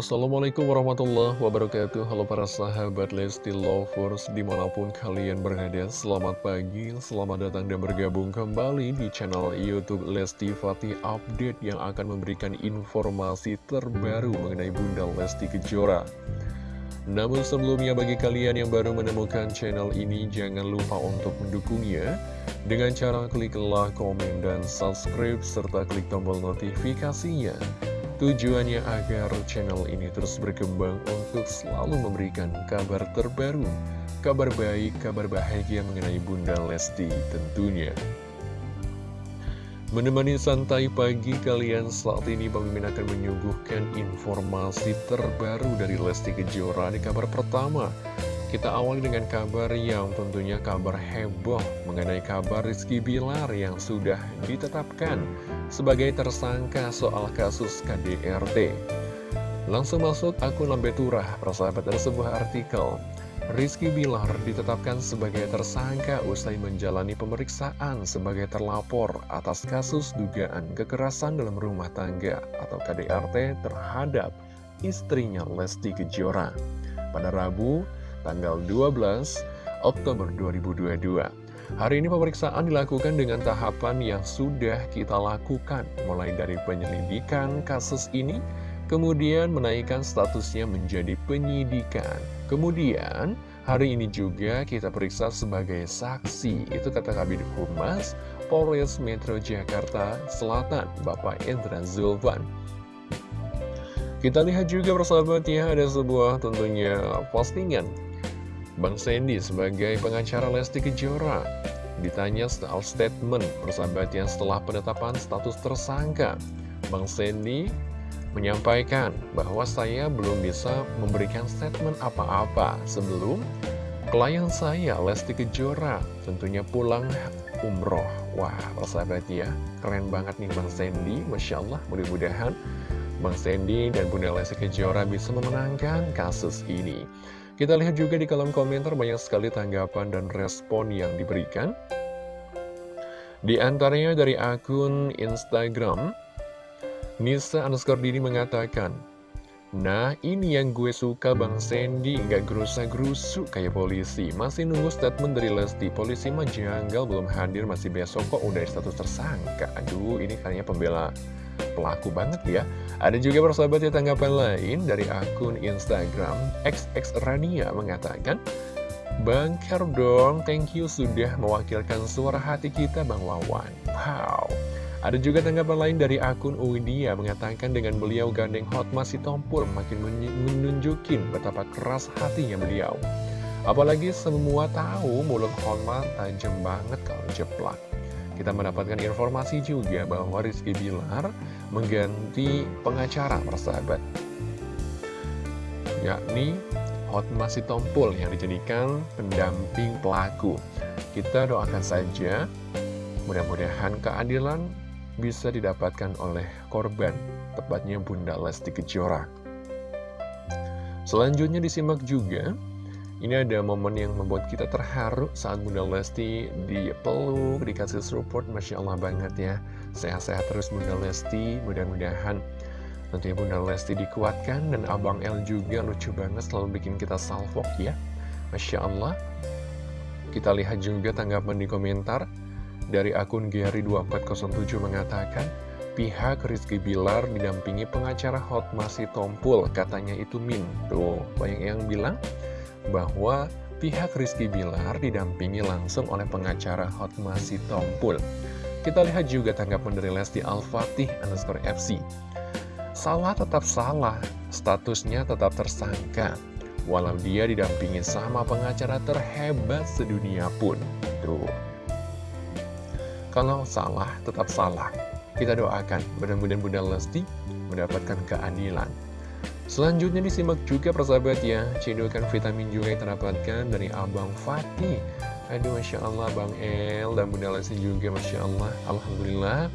Assalamualaikum warahmatullahi wabarakatuh. Halo para sahabat Lesti Lovers Di mana pun kalian berada Selamat pagi, selamat datang dan bergabung kembali Di channel Youtube Lesti Fatih Update Yang akan memberikan informasi terbaru Mengenai Bunda Lesti Kejora. Namun sebelumnya bagi kalian yang baru menemukan channel ini Jangan lupa untuk mendukungnya. Dengan cara klik like, komen, dan subscribe Serta klik tombol notifikasinya Tujuannya agar channel ini terus berkembang untuk selalu memberikan kabar terbaru, kabar baik, kabar bahagia mengenai Bunda Lesti tentunya. Menemani santai pagi kalian saat ini Bang akan menyuguhkan informasi terbaru dari Lesti Kejora di kabar pertama. Kita awali dengan kabar yang tentunya kabar heboh mengenai kabar Rizky Bilar yang sudah ditetapkan sebagai tersangka soal kasus KDRT. Langsung masuk akun Lambe Turah, persahabat dari sebuah artikel. Rizky Bilar ditetapkan sebagai tersangka usai menjalani pemeriksaan sebagai terlapor atas kasus dugaan kekerasan dalam rumah tangga atau KDRT terhadap istrinya Lesti Kejora pada Rabu tanggal 12 Oktober 2022. Hari ini pemeriksaan dilakukan dengan tahapan yang sudah kita lakukan, mulai dari penyelidikan kasus ini, kemudian menaikkan statusnya menjadi penyidikan. Kemudian, hari ini juga kita periksa sebagai saksi, itu kata Kabin Humas Polres Metro Jakarta Selatan, Bapak Indra Zulfan. Kita lihat juga persahabat ya, ada sebuah tentunya postingan Bang Sandy sebagai pengacara Lesti Kejora ditanya soal statement persahabatan setelah penetapan status tersangka. Bang Sandy menyampaikan bahwa saya belum bisa memberikan statement apa-apa sebelum klien saya Lesti Kejora tentunya pulang umroh. Wah, persahabat ya, keren banget nih Bang Sandy, Masya Allah, mudah-mudahan Bang Sandy dan Bunda Lesti Kejora bisa memenangkan kasus ini. Kita lihat juga di kolom komentar banyak sekali tanggapan dan respon yang diberikan. Di antaranya dari akun Instagram, Nisa underscore Dini mengatakan, Nah, ini yang gue suka Bang Sandy, nggak gerusa-gerusu kayak polisi. Masih nunggu statement dari Lesti, polisi mah janggal belum hadir, masih besok kok udah status tersangka. Aduh, ini kayaknya pembela pelaku banget ya. Ada juga persahabat ya tanggapan lain dari akun Instagram XX Rania mengatakan, Bangker dong, thank you sudah mewakilkan suara hati kita Bang Wawan. Wow. Ada juga tanggapan lain dari akun Uidia mengatakan dengan beliau gandeng Hotma si Tompur makin menunjukin betapa keras hatinya beliau. Apalagi semua tahu mulut Hotma tajam banget kalau jeplak. Kita mendapatkan informasi juga bahwa Rizky Bilar mengganti pengacara persahabat. Yakni Hotma Sitompul yang dijadikan pendamping pelaku. Kita doakan saja mudah-mudahan keadilan bisa didapatkan oleh korban, tepatnya Bunda Lesti Kejora. Selanjutnya disimak juga ini ada momen yang membuat kita terharu saat Bunda Lesti dipeluk, dikasih support, Masya Allah banget ya. Sehat-sehat terus Bunda Lesti, mudah-mudahan tentunya Bunda Lesti dikuatkan dan Abang L juga lucu banget selalu bikin kita salvok ya. Masya Allah. Kita lihat juga tanggapan di komentar dari akun Gary2407 mengatakan, pihak Rizky Bilar didampingi pengacara Hot Masih Tompul, katanya itu Min. Tuh, banyak yang bilang bahwa pihak Rizky Bilar didampingi langsung oleh pengacara Hotma Sitompul. Kita lihat juga tanggapan dari Lesti Al-Fatih underscore FC. Salah tetap salah, statusnya tetap tersangka. Walau dia didampingi sama pengacara terhebat sedunia pun. Tuh. Kalau salah, tetap salah. Kita doakan, mudah-mudahan Bunda Lesti mendapatkan keadilan. Selanjutnya disimak juga persahabat ya Cedokan vitamin juga yang terdapatkan dari Abang Fatih Aduh Masya Allah Bang El dan Bunda Lesti juga Masya Allah. Alhamdulillah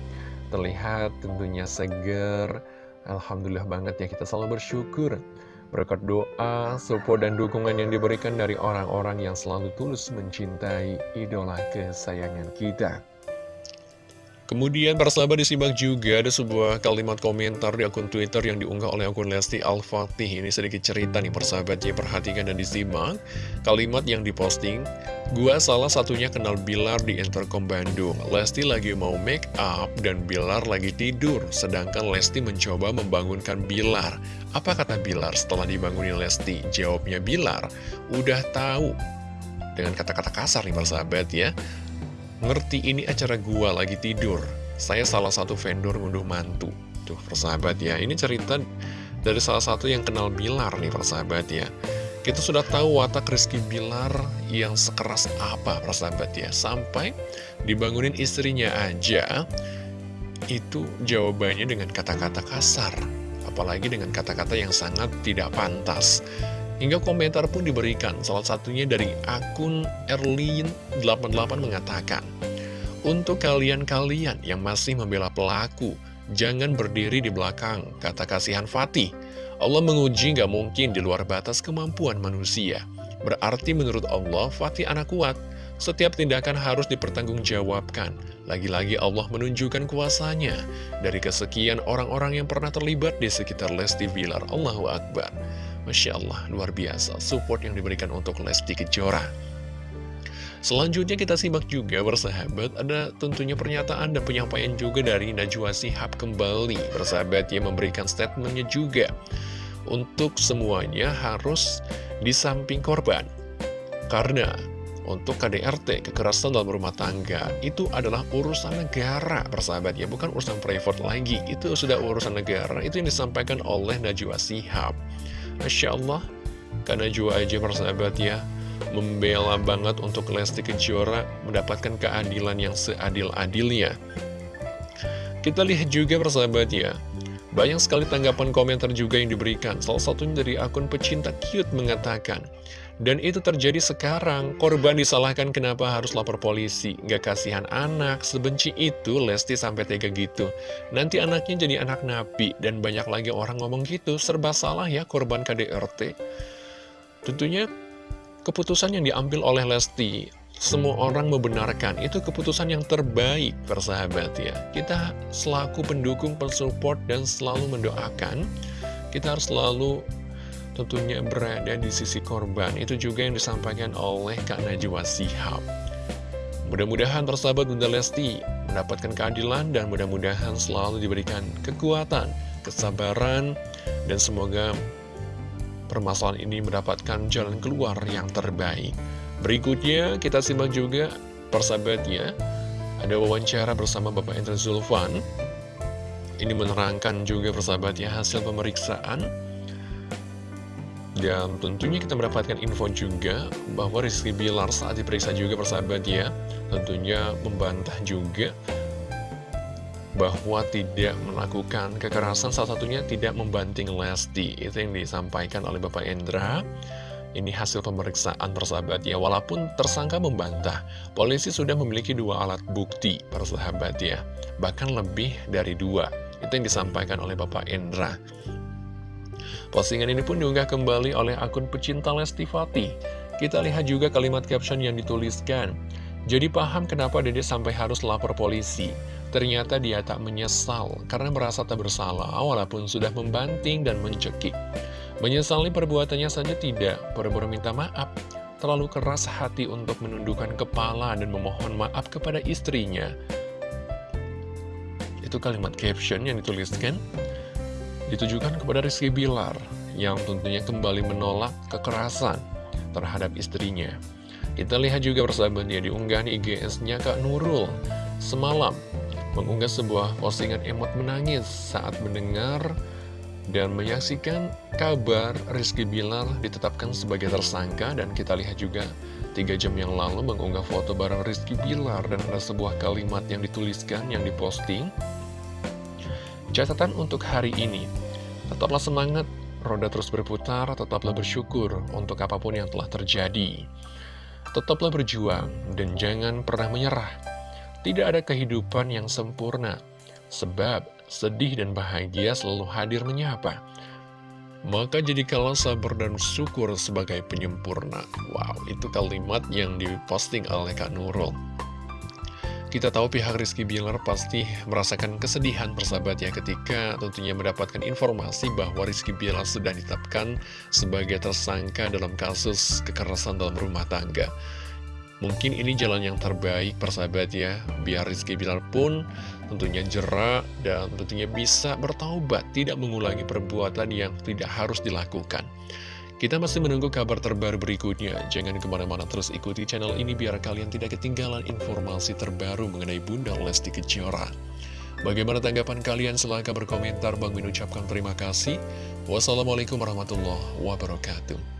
Terlihat tentunya seger. Alhamdulillah banget ya kita selalu bersyukur. Berkat doa, support dan dukungan yang diberikan dari orang-orang yang selalu tulus mencintai idola kesayangan kita Kemudian persahabat disimak juga ada sebuah kalimat komentar di akun Twitter yang diunggah oleh akun Lesti Al-Fatih. Ini sedikit cerita nih persahabat ya, perhatikan dan disimak. Kalimat yang diposting, Gua salah satunya kenal Bilar di Intercom Bandung. Lesti lagi mau make up dan Bilar lagi tidur. Sedangkan Lesti mencoba membangunkan Bilar. Apa kata Bilar setelah dibangunin Lesti? Jawabnya Bilar, udah tahu. Dengan kata-kata kasar nih persahabat ya. Ngerti ini acara gua lagi tidur. Saya salah satu vendor ngunduh mantu. Tuh persahabat ya Ini cerita dari salah satu yang kenal Bilar nih persahabat ya. Kita sudah tahu watak Rizky Bilar yang sekeras apa persahabat ya. Sampai dibangunin istrinya aja Itu jawabannya dengan kata-kata kasar. Apalagi dengan kata-kata yang sangat tidak pantas Hingga komentar pun diberikan, salah satunya dari akun Erlin88 mengatakan, Untuk kalian-kalian yang masih membela pelaku, jangan berdiri di belakang, kata kasihan Fatih. Allah menguji gak mungkin di luar batas kemampuan manusia. Berarti menurut Allah, Fatih anak kuat. Setiap tindakan harus dipertanggungjawabkan. Lagi-lagi Allah menunjukkan kuasanya dari kesekian orang-orang yang pernah terlibat di sekitar Lesti Bilar. Allahu Akbar. Masya Allah, luar biasa support yang diberikan untuk Lesti Kejora. Selanjutnya kita simak juga bersahabat ada tentunya pernyataan dan penyampaian juga dari Najwa Sihab kembali bersahabat yang memberikan statementnya juga untuk semuanya harus di samping korban karena untuk KDRT, kekerasan dalam rumah tangga, itu adalah urusan negara, persahabat ya, bukan urusan private lagi. Itu sudah urusan negara, itu yang disampaikan oleh Najwa Sihab. Masya Allah. Karena juga aja persahabat ya. Membela banget untuk Lesti Kejora Mendapatkan keadilan yang seadil-adilnya. Kita lihat juga persahabat ya. Banyak sekali tanggapan komentar juga yang diberikan. Salah satunya dari akun pecinta cute mengatakan, dan itu terjadi sekarang, korban disalahkan kenapa harus lapor polisi. Gak kasihan anak, sebenci itu Lesti sampai tega gitu. Nanti anaknya jadi anak napi, dan banyak lagi orang ngomong gitu, serba salah ya korban KDRT. Tentunya keputusan yang diambil oleh Lesti semua orang membenarkan itu keputusan yang terbaik persahabat ya kita selaku pendukung pensupport dan selalu mendoakan kita harus selalu tentunya berada di sisi korban. Itu juga yang disampaikan oleh Kak Najwa Sihab. Mudah-mudahan persahabat Bunda Lesti mendapatkan keadilan dan mudah-mudahan selalu diberikan kekuatan kesabaran dan semoga permasalahan ini mendapatkan jalan keluar yang terbaik. Berikutnya kita simak juga persahabatnya. Ada wawancara bersama Bapak Endra Zulfan. Ini menerangkan juga persahabatnya hasil pemeriksaan Dan tentunya kita mendapatkan info juga bahwa Rizky Bilar saat diperiksa juga persahabatnya Tentunya membantah juga bahwa tidak melakukan kekerasan salah satunya tidak membanting Lesti. Itu yang disampaikan oleh Bapak Endra ini hasil pemeriksaan persahabat ya. Walaupun tersangka membantah Polisi sudah memiliki dua alat bukti persahabat ya. Bahkan lebih dari dua. Itu yang disampaikan oleh Bapak Endra Postingan ini pun diunggah kembali oleh akun pecinta Lesti Fatih Kita lihat juga kalimat caption yang dituliskan. Jadi paham kenapa Dede sampai harus lapor polisi. Ternyata dia tak menyesal karena merasa tak bersalah walaupun sudah membanting dan mencekik. Menyesali perbuatannya saja tidak, pura-pura minta maaf. Terlalu keras hati untuk menundukkan kepala dan memohon maaf kepada istrinya. Itu kalimat caption yang dituliskan ditujukan kepada Rizky Bilar yang tentunya kembali menolak kekerasan terhadap istrinya. Kita lihat juga persahabatnya diunggah di IGS-nya Kak Nurul semalam mengunggah sebuah postingan emot menangis saat mendengar dan menyaksikan kabar Rizky Bilar ditetapkan sebagai tersangka dan kita lihat juga tiga jam yang lalu mengunggah foto bareng Rizky Bilar dan ada sebuah kalimat yang dituliskan yang diposting catatan untuk hari ini tetaplah semangat roda terus berputar tetaplah bersyukur untuk apa pun yang telah terjadi tetaplah berjuang dan jangan pernah menyerah tidak ada kehidupan yang sempurna sebab sedih dan bahagia selalu hadir menyapa. Maka jadikanlah sabar dan syukur sebagai penyempurna. Wow, itu kalimat yang diposting oleh Kak Nurul. Kita tahu pihak Rizky Bilar pasti merasakan kesedihan persahabat ya ketika tentunya mendapatkan informasi bahwa Rizky Bilar sudah ditetapkan sebagai tersangka dalam kasus kekerasan dalam rumah tangga. Mungkin ini jalan yang terbaik persahabat ya, biar Rizky Bilar pun tentunya jerak dan tentunya bisa bertaubat, tidak mengulangi perbuatan yang tidak harus dilakukan. Kita masih menunggu kabar terbaru berikutnya. Jangan ke mana-mana terus ikuti channel ini biar kalian tidak ketinggalan informasi terbaru mengenai Bunda Lesti Kejora. Bagaimana tanggapan kalian? Silahkan berkomentar. Bang Min ucapkan terima kasih. Wassalamualaikum warahmatullahi wabarakatuh.